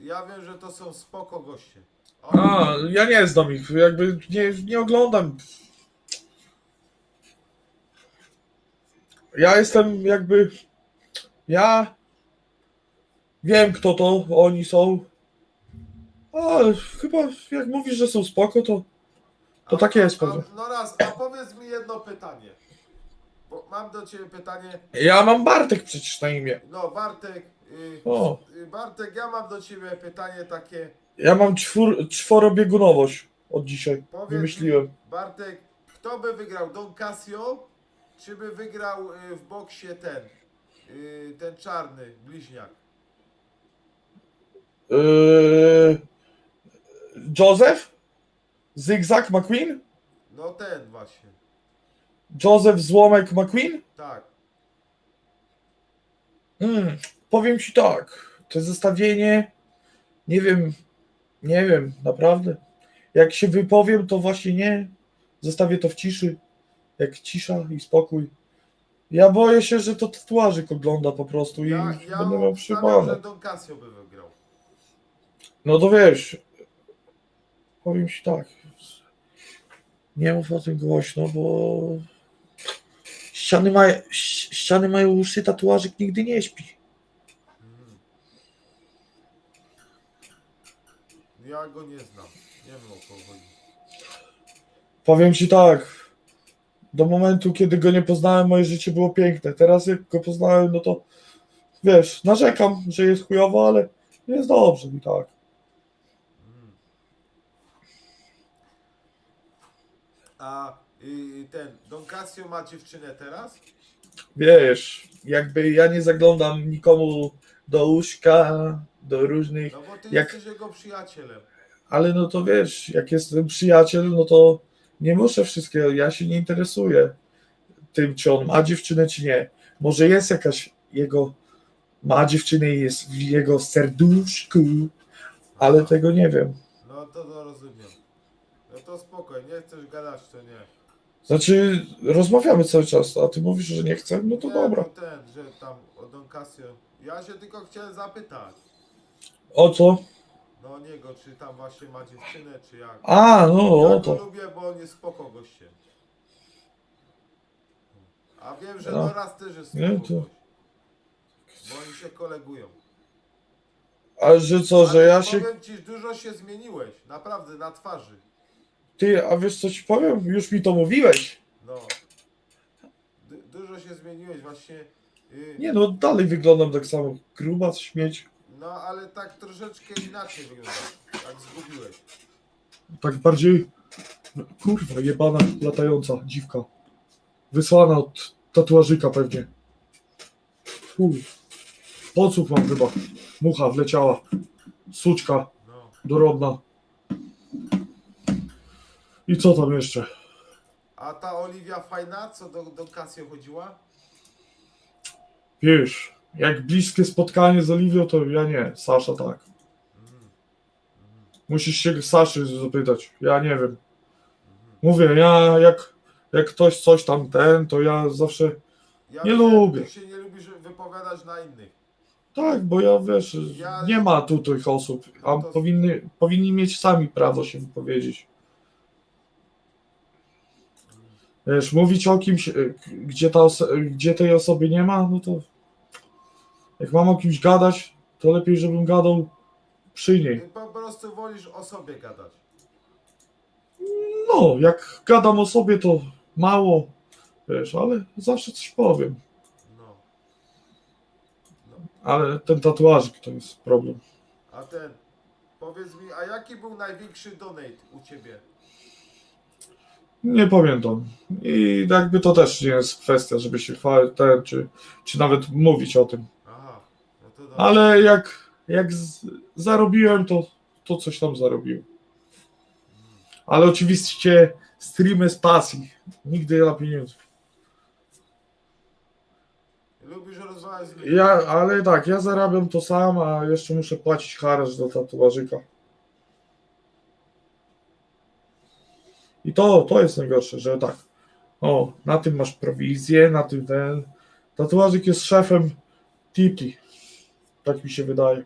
Ja wiem, że to są spoko goście. O, A, ja nie znam ich, jakby nie, nie oglądam. Ja jestem jakby. Ja wiem, kto to oni są. Ale chyba jak mówisz, że są spoko, to. to a- takie jest pewnie. Noras, a powiedz mi jedno pytanie. Bo mam do ciebie pytanie. Ja mam Bartek przecież na imię. No, Bartek. Y, O. y, Bartek, ja mam do ciebie pytanie takie. Ja mam czwór, czworobiegunowość od dzisiaj. Powiedz Wymyśliłem. Mi, Bartek, kto by wygrał? Don Casio? Czy by wygrał y, w boksie ten? y, ten czarny bliźniak? Yy, Joseph? Zygzak McQueen? No ten właśnie. Joseph Złomek McQueen? Tak. Mm, powiem ci tak, to zestawienie, nie wiem, nie wiem, naprawdę. Jak się wypowiem, to właśnie nie. Zostawię to w ciszy. Jak cisza i spokój. Ja boję się, że to tatuażyk ogląda po prostu i Ja, ja będę miał przybane. że Don Casio by wygrał. No to wiesz, powiem ci tak, nie mów o tym głośno, bo ściany, ma, ściany mają uszy, tatuażyk nigdy nie śpi. Ja go nie znam. Nie wiem o kogo chodzi. Powiem ci tak, do momentu, kiedy go nie poznałem, moje życie było piękne. Teraz jak go poznałem, no to wiesz, narzekam, że jest chujowo, ale jest dobrze mi tak. A y, ten Don Casio ma dziewczynę teraz? Wiesz, jakby ja nie zaglądam nikomu do łóżka, do różnych, No bo ty Jak- jesteś jego przyjacielem. ale no to wiesz, jak jestem przyjaciel, no to nie muszę wszystkiego, ja się nie interesuję tym, czy on ma dziewczynę, czy nie. Może jest jakaś jego, ma dziewczynę i jest w jego serduszku, ale tego nie wiem. No to, to rozumiem. No to spokoj, nie chcesz gadać, to nie. Znaczy, rozmawiamy cały czas, a ty mówisz, że nie chcę, no to Nie, dobra. no ten, że tam o Don Casio. Ja się tylko chciałem zapytać. O co? No niego, czy tam właśnie ma dziewczynę, czy jak. A, no ja o to. lubię, bo on jest spoko gościem. A wiem, że No. Doras też jest Nie, spoko to- gość. Bo oni się kolegują. A że co, że Ale ja się... Powiem ci, dużo się zmieniłeś. Naprawdę, na twarzy. Ty, a wiesz co ci powiem? Już mi to mówiłeś. No. Du- dużo się zmieniłeś właśnie. y, Nie no, dalej wyglądam tak samo. Gruba, śmieć. No ale tak troszeczkę inaczej wygląda. Jak zgubiłeś. Tak bardziej... Kurwa, jebana, latająca dziwka. Wysłana od tatuażyka pewnie. Chuj. Podsłuch mam chyba. Mucha wleciała. Suczka No. dorodna. I co tam jeszcze? A ta Oliwia fajna, co do, do Casio chodziła? Wiesz, jak bliskie spotkanie z Oliwią, to ja nie. Sasza tak. Musisz się Saszy zapytać. Ja nie wiem. Mówię, ja jak, jak ktoś coś tam ten, to ja zawsze. Ja Nie wiem, lubię. Ty się nie lubisz wypowiadać na innych. Tak, bo ja wiesz, Ja- nie ma tu tych osób, a No to- powinny, powinni mieć sami prawo się wypowiedzieć. Wiesz, mówić o kimś, y, gdzie, ta gdzie tej osoby nie ma, no to jak mam o kimś gadać, to lepiej, żebym gadał przy niej. Ty po prostu wolisz o sobie gadać. No, jak gadam o sobie, to mało, wiesz, ale zawsze coś powiem. No. no. Ale ten tatuażyk to jest problem. A ten, powiedz mi, a jaki był największy donate u ciebie? Nie pamiętam. I jakby to też nie jest kwestia, żeby się chwalić, czy, czy nawet mówić o tym. Aha, no to dobrze. Ale jak, jak z, zarobiłem, to, to coś tam zarobiłem. Ale oczywiście streamy z pasji. Nigdy dla pieniędzy. Lubisz rozmawiać? Ja, ale tak, ja zarabiam to sam, a jeszcze muszę płacić haracz do tatuażyka. I to, to jest najgorsze, że tak. O, na tym masz prowizję, na tym ten. Tatuażyk jest szefem Titi. Tak mi się wydaje.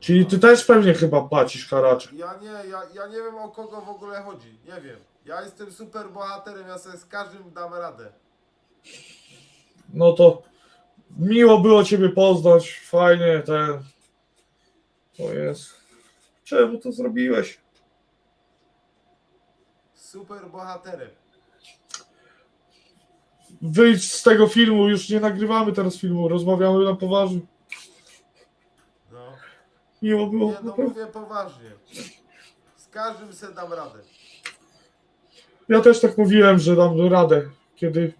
Czyli ty też pewnie chyba płacisz haracz. Ja nie, ja, ja nie wiem o kogo w ogóle chodzi. Nie wiem. Ja jestem super bohaterem, ja sobie z każdym dam radę. No to miło było Ciebie poznać. Fajnie ten. O jest. Czemu to zrobiłeś? Super bohaterem. Wyjdź z tego filmu, już nie nagrywamy teraz filmu, rozmawiamy na poważnie. No. Miło było. Nie, no mówię poważnie. Z każdym se dam radę. Ja też tak mówiłem, że dam radę, kiedy,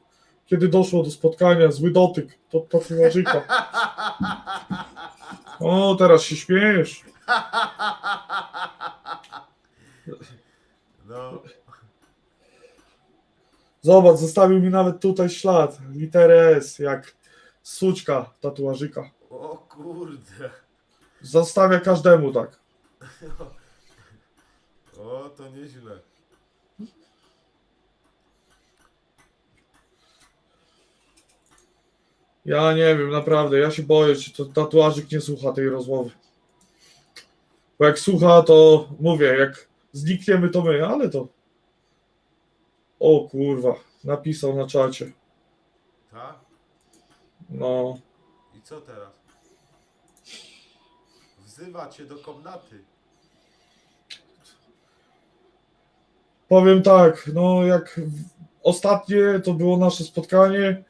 kiedy doszło do spotkania, zły dotyk, to tatuażyka. O, teraz się śmiejesz. No. Zobacz, zostawił mi nawet tutaj ślad, literę S, jak suczka tatuażyka. O kurde. Zostawia każdemu tak. O, to nieźle. Ja nie wiem, naprawdę, ja się boję, czy to tatuażyk nie słucha tej rozmowy. Bo jak słucha, to mówię, jak znikniemy, to my, ale to... O kurwa, napisał na czacie. Tak? No, I co teraz? Wzywa cię do komnaty. powiem tak, no jak ostatnie to było nasze spotkanie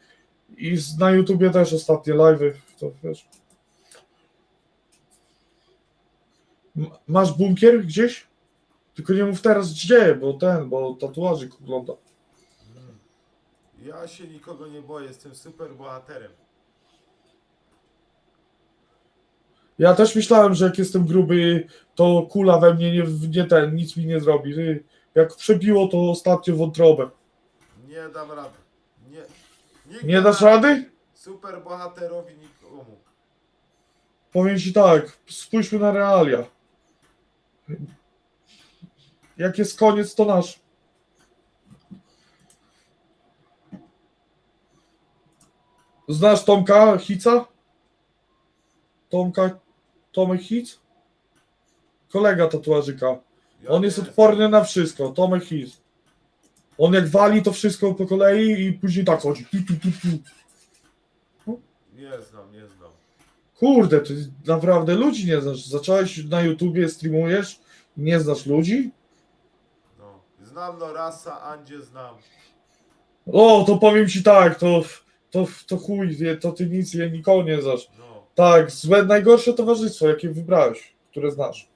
i na YouTubie też ostatnie live'y, to wiesz. Masz bunkier gdzieś? Tylko nie mów teraz gdzie, bo ten, bo tatuażyk ogląda. Ja się nikogo nie boję, jestem super bohaterem. Ja też myślałem, że jak jestem gruby, to kula we mnie nie, nie ten, nic mi nie zrobi. Ty, Jak przebiło to ostatnio wątrobę. Nie dam rady. Nie. Nikt Nie dasz rady? Super bohaterowi nikomu. Powiem ci tak, spójrzmy na realia. Jak jest koniec, to nasz. Znasz Tomka Hica? Tomka, Tomek Hic? Kolega tatuażyka. Ja On jest odporny na wszystko, Tomek Hic. On jak wali to wszystko po kolei i później tak chodzi. Tu, tu, tu, tu. Nie znam, nie znam. Kurde, ty naprawdę ludzi nie znasz. Zacząłeś na YouTubie, streamujesz i nie znasz ludzi? No. Znam Norasa, Andzie znam. O, to powiem ci tak, to, to, to chuj, to ty nic, ja nikogo nie znasz. No. Tak, złe, najgorsze towarzystwo, jakie wybrałeś, które znasz.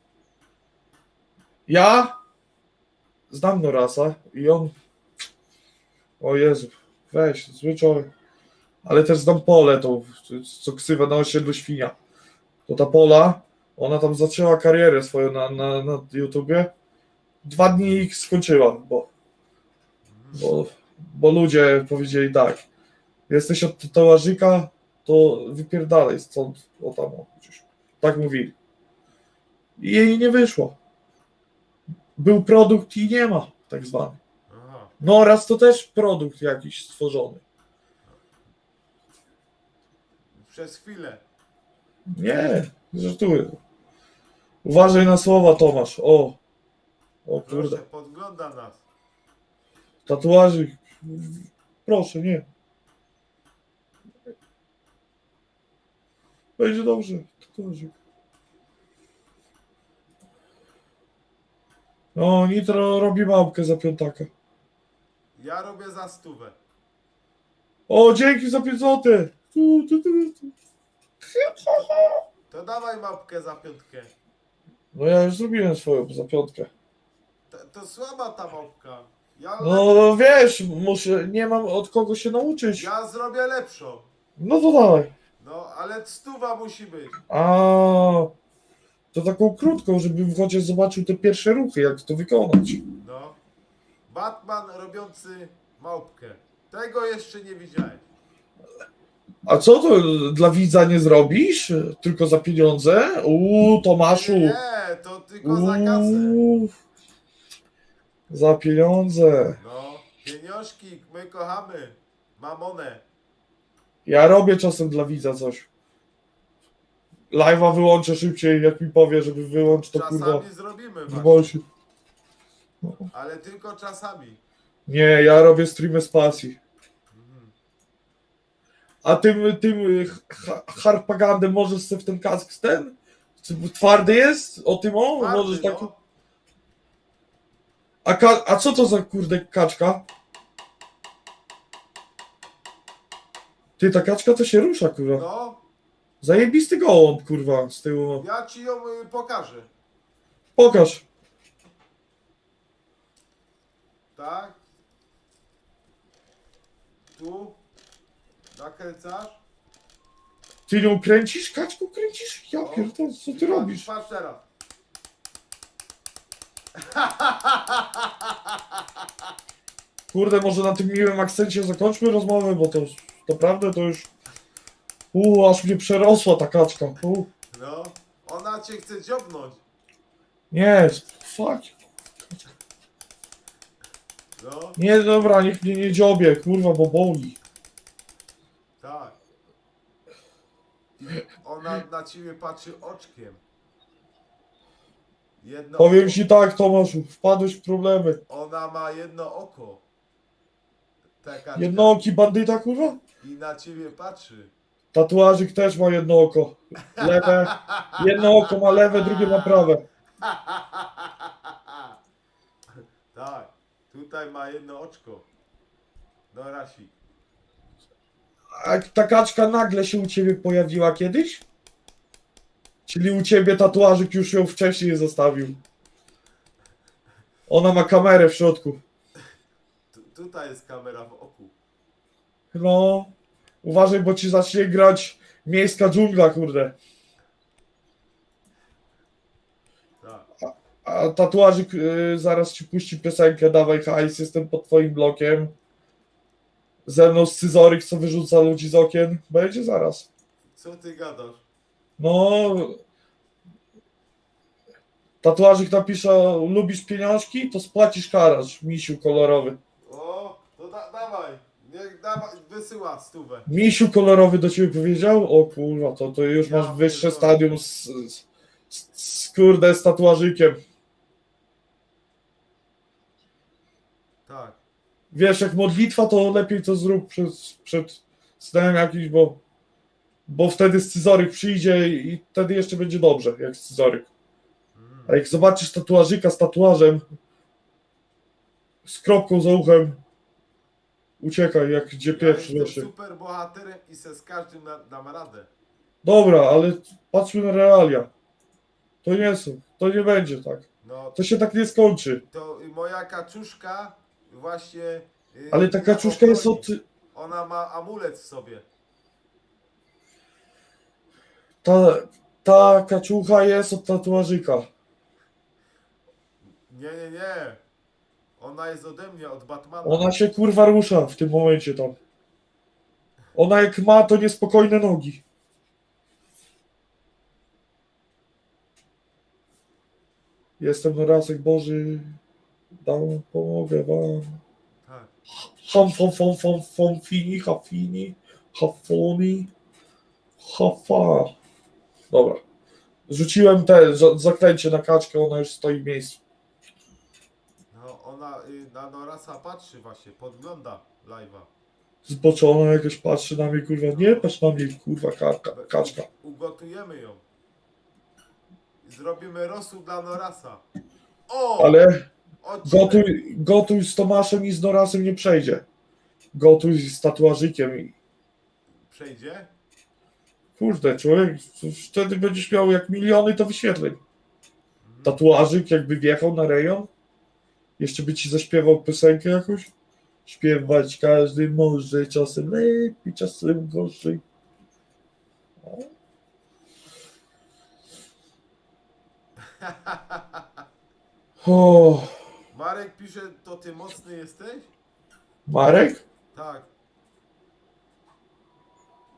Ja znam Norasa i on. O Jezu, weź, zły człowiek. Ale też znam Polę, tą, co ksywa na osiedlu świnia. To ta Pola, ona tam zaczęła karierę swoją na, na, na YouTubie. Dwa dni ich skończyła, bo, bo, bo ludzie powiedzieli tak. Jesteś od tatuażyka, to wypierdalaj stąd, o tam, o, gdzieś. Tak mówili. I jej nie wyszło. Był produkt i nie ma, tak zwany. No raz to też produkt jakiś stworzony. Przez chwilę. Nie, żartuję. Uważaj na słowa, Tomasz. O, o Proszę, kurde. podgląda nas. Tatuaży. Proszę, nie. Będzie dobrze. No, Nitro robi małpkę za piątaka. Ja robię za stówę. O, dzięki za 5 zł. To dawaj mapkę za piątkę. No ja już zrobiłem swoją za piątkę. To, to słaba ta mapka. Ja, No wiesz, muszę, nie mam od kogo się nauczyć. ja zrobię lepszą. No to dawaj. No, ale stuwa musi być. A to taką krótką, żebym chociaż zobaczył te pierwsze ruchy, jak to wykonać. No. Batman robiący małpkę. Tego jeszcze nie widziałem. A co to dla widza nie zrobisz? Tylko za pieniądze? Uuu, Tomaszu. Nie, to tylko za kasę. Uuu, za pieniądze. No, pieniążki, my kochamy. Mamonę. Ja robię czasem dla widza coś. Live'a wyłączę szybciej, jak mi powie, żeby wyłączyć to kurwa. Czasami zrobimy w właśnie, Bolsi. ale tylko czasami. Nie, ja robię streamy z pasji. Mhm. A tym, tym ha- harpagandem możesz sobie w ten kask ten? Czy Twardy jest? O tym o? Twardy, możesz tak... no. A, a co to za kurde kaczka? Ty, ta kaczka to się rusza, kurwa. no, Zajebisty gołąb, kurwa, z tyłu. ja ci ją y, pokażę. Pokaż. Tak? Tu? Nakręcasz? Ty ją kręcisz? Kaczku kręcisz? Ja No. pierdolę, co ty Patrz- robisz? Patrz teraz. Kurde, może na tym miłym akcencie zakończmy rozmowę, bo to naprawdę to już... Uuu, aż mnie przerosła ta kaczka. Uu. No, ona cię chce dziobnąć. Nie, fuck. No, Nie, dobra, niech mnie nie dziobie, kurwa, bo boli. tak. Ona na ciebie patrzy oczkiem. Jedno Powiem oko. ci tak, Tomaszu, wpadłeś w problemy. Ona ma jedno oko. Taka Jednooki bandyta, kurwa? I na ciebie patrzy. Tatuażyk też ma jedno oko. Lewe. Jedno oko ma lewe, drugie ma prawe. tak. Tutaj ma jedno oczko. No Rasik. A ta kaczka nagle się u ciebie pojawiła kiedyś? Czyli u ciebie tatuażyk już ją wcześniej zostawił. Ona ma kamerę w środku. Tu, tutaj jest kamera w oku. No, uważaj, bo ci zacznie grać miejska dżungla, kurde. Tak. A tatuażyk y, zaraz ci puści piosenkę Dawaj hajs, jestem pod twoim blokiem. Ze mną scyzoryk, co wyrzuca ludzi z okien. Będzie zaraz. Co ty gadasz? No. Tatuażyk napisze, lubisz pieniążki, to spłacisz karaż, misiu kolorowy. Wysyła stówę. Misiu kolorowy do ciebie powiedział? O kurwa, to, to już masz wyższe stadium z, z, z, z kurde z tatuażykiem. Tak. Wiesz, jak modlitwa, to lepiej to zrób przed, przed snem jakiś, bo, bo wtedy scyzoryk przyjdzie i wtedy jeszcze będzie dobrze, jak scyzoryk. Mm. A jak zobaczysz tatuażyka z tatuażem, z kropką za uchem, uciekaj, jak gdzie Ja pierwszy jestem super bohaterem i se z każdym na, dam radę. Dobra, ale patrzmy na realia. To nie są, to nie będzie tak. No To się tak nie skończy. to moja kaczuszka właśnie. y, Ale ta kaczuszka jest od. Ona ma amulet w sobie. Ta, ta kaczucha jest od tatuażyka. Nie, nie, nie. Ona jest ode mnie, od Batmana. Ona się kurwa rusza w tym momencie tam. Ona jak ma, to niespokojne nogi. Jestem Norasek Boży. Dam, pomogę wam. Tak. Ham, fam, fam, fam, fam, fini, ha, fini, ha, foni, ha, fa. Dobra. Rzuciłem te za- zaklęcie na kaczkę, ona już stoi w miejscu. Ona y, na Norasa patrzy właśnie, podgląda live'a. Zboczona jakaś patrzy na mnie, kurwa. Nie patrz na mnie, kurwa, kaczka. kaczka. Ugotujemy ją. Zrobimy rosół dla Norasa. O! Ale odcinek. gotuj, gotuj z Tomaszem i z Norasem nie przejdzie. Gotuj z tatuażykiem i Przejdzie? kurde, człowiek, wtedy będziesz miał jak miliony to wyświetleń. Tatuażyk jakby wjechał na rejon, jeszcze by ci zaśpiewał piosenkę jakąś. Śpiewać każdy może, czasem lepiej, czasem gorzej. O. Marek pisze, to ty mocny jesteś? Marek? Tak.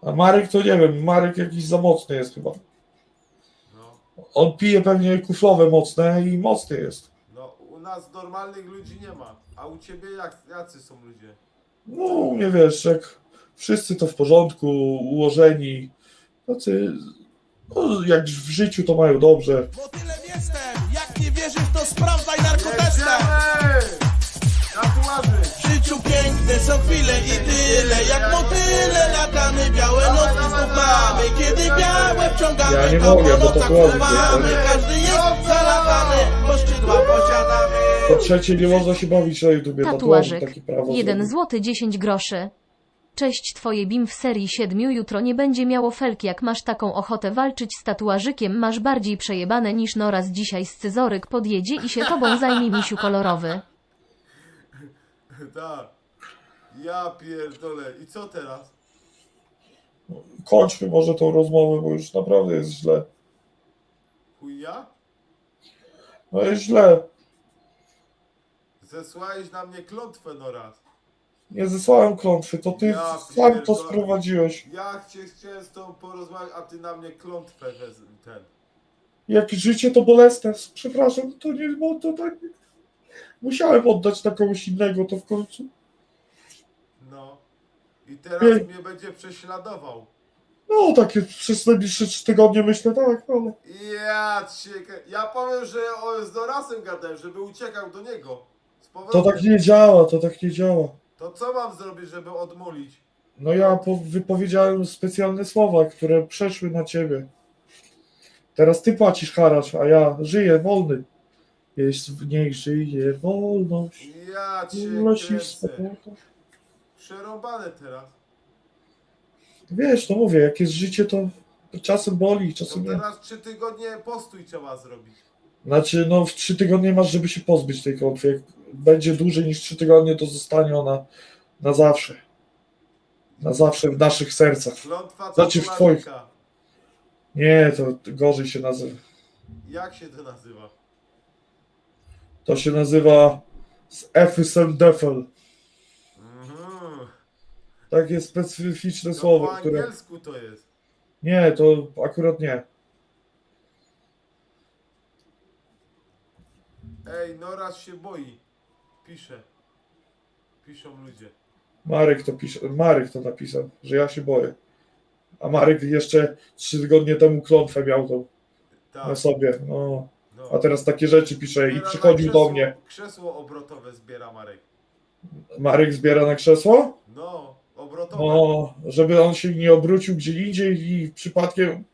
A Marek to nie wiem, Marek jakiś za mocny jest chyba. No, On pije pewnie kuflowe mocne i mocny jest. Nas normalnych ludzi nie ma. A u ciebie jak, jacy są ludzie? No, nie wiesz, jak wszyscy to w porządku, ułożeni. Tacy, no, jak w życiu to mają dobrze. Motylem jestem, jak nie wierzysz to sprawdzaj narkotestem! Tatuaży! W życiu piękne są chwile i tyle Jak motyle latamy, białe nocki znów mamy Kiedy białe wciągamy, Ja nie to mogę, po bo nocach tatuaże fruwamy nie- Każdy jest bo posiadamy Po trzecie, nie można się bawić na YouTubie. Tatuaży Tatuażyk. takie prawo. 1 zrobił. złoty 10 groszy. Cześć twoje bim w serii 7 jutro nie będzie miało felki jak masz taką ochotę walczyć z tatuażykiem masz bardziej przejebane niż Noraz dzisiaj scyzoryk podjedzie i się tobą zajmie misiu kolorowy. Tak. Ja pierdolę. I co teraz? Kończmy może tą rozmowę, bo już naprawdę jest źle. Chuja? No jest źle. Zesłałeś na mnie klątwę no raz. Nie zesłałem klątwy, to ty Ja sam to pierdolę. sprowadziłeś. Ja cię chciałem z tobą porozmawiać, a ty na mnie klątwę wez ten. Jak życie to bolesne, przepraszam, to nie, bo to tak. Musiałem oddać na kogoś innego to w końcu. No. I teraz Ej. mnie będzie prześladował. No, takie przez najbliższe trzy tygodnie myślę, tak, ale. Ja cię... Ja powiem, że o, z Dorasem gadałem, żeby uciekał do niego. Z To tak nie działa, to tak nie działa. To co mam zrobić, żeby odmulić? No ja po, wypowiedziałem specjalne słowa, które przeszły na ciebie. Teraz ty płacisz haracz, a ja żyję wolny. Jest w niej żyje wolność. Ja cię Wolność i kręcę. Przerąbane teraz. Wiesz, no mówię, jak jest życie, to czasem boli, To czasem nie. teraz trzy tygodnie postój trzeba zrobić. Znaczy, no w trzy tygodnie masz, żeby się pozbyć tej klątwy. Jak będzie dłużej niż trzy tygodnie, to zostanie ona na zawsze. Na zawsze w naszych sercach. Klątwa Znaczy w tatuażyka. Nie, to gorzej się nazywa. Jak się to nazywa? To się nazywa z Efysem Defel. Takie specyficzne To słowo, po które... angielsku to jest. Nie, to akurat nie. Ej, Noraz się boi. Pisze. Piszą ludzie. Marek to pisze, Marek to napisał, że ja się boję. A Marek jeszcze trzy tygodnie temu klątwę miał tą na Tak. sobie. No. No. A teraz takie rzeczy pisze i Zbiera na przychodził krzesło, do mnie. Krzesło obrotowe zbiera Marek. Marek zbiera na krzesło? No, obrotowe. No, żeby on się nie obrócił gdzie indziej i przypadkiem,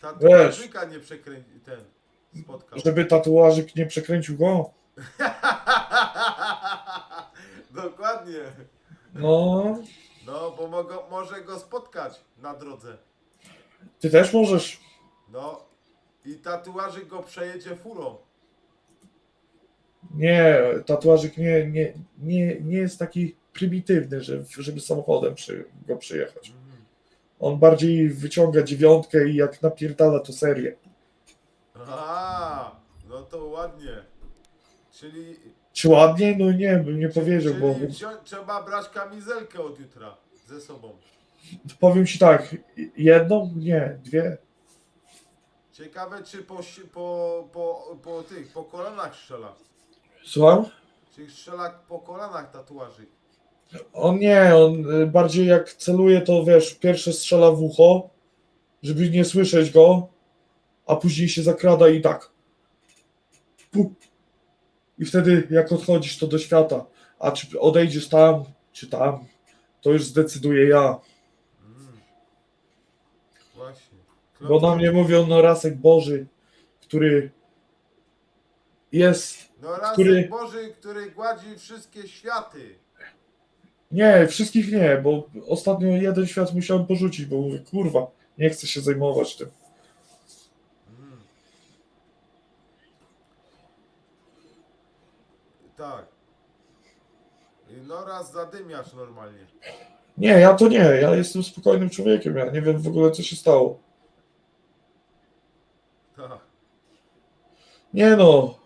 Tatuażyka nie przekręci ten spotkał. żeby tatuażyk nie przekręcił go. Dokładnie. No, No, bo mogą, może go spotkać na drodze. ty też możesz. No. I tatuażyk go przejedzie furą. Nie, tatuażyk nie, nie, nie, nie jest taki prymitywny, że, żeby samochodem przy, go przyjechać. On bardziej wyciąga dziewiątkę i jak napierdala to serię. A, no to ładnie. Czyli, Czy ładnie? No nie, bym nie powiedział, bo czyli trzeba brać kamizelkę od jutra ze sobą. powiem ci tak, jedną? Nie, dwie. Ciekawe, czy po, si- po, po, po tych, po kolanach strzela. Słucham? Czy strzela po kolanach tatuażyk? On nie, on y, bardziej jak celuje, to wiesz, pierwsze strzela w ucho, żeby nie słyszeć go, a później się zakrada i tak. Pup. I wtedy jak odchodzisz to do świata, a czy odejdziesz tam, czy tam, to już zdecyduję ja. Mm. Właśnie. Bo na mnie mówią, no Rasek Boży, który jest, No raz który- Boży, który gładzi wszystkie światy. Nie, wszystkich nie, bo ostatnio jeden świat musiałem porzucić, bo mówię, kurwa, nie chcę się zajmować tym. Mm. Tak. No raz zadymiasz normalnie. Nie, ja to nie, ja jestem spokojnym człowiekiem, ja nie wiem w ogóle co się stało. Tak. Nie no,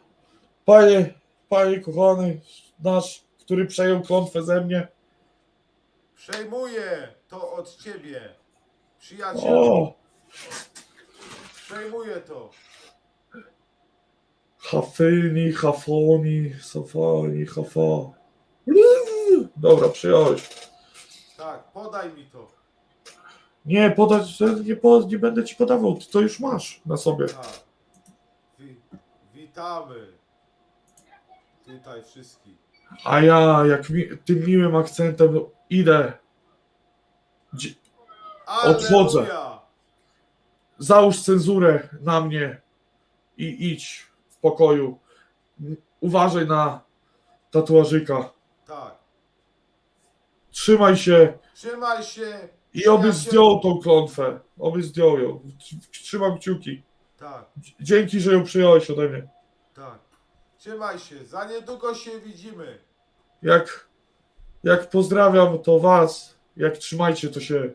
panie, panie kochany, nasz, który przejął klątwę ze mnie, Przejmuję to od ciebie. Przyjacielu, o, przejmuję to. hafyni, hafoni, safoni, hafa. Dobra, przyjąłeś. Tak, podaj mi to. Nie, podać, nie, po, nie będę ci podawał, ty to już masz na sobie. Tak. Wi witamy. Tutaj wszystkich. A ja, jak mi, tym miłym akcentem idę, Dzie- Odchodzę. Załóż cenzurę na mnie i idź w pokoju. Uważaj na tatuażyka. Tak. Trzymaj się Trzymaj się. i oby zdjął tą klątwę. Oby zdjął ją. Trzymam kciuki. Tak, Dzięki, że ją przyjąłeś ode mnie. tak. Trzymaj się. Za niedługo się widzimy. Jak, jak pozdrawiam, to was. Jak trzymajcie, to się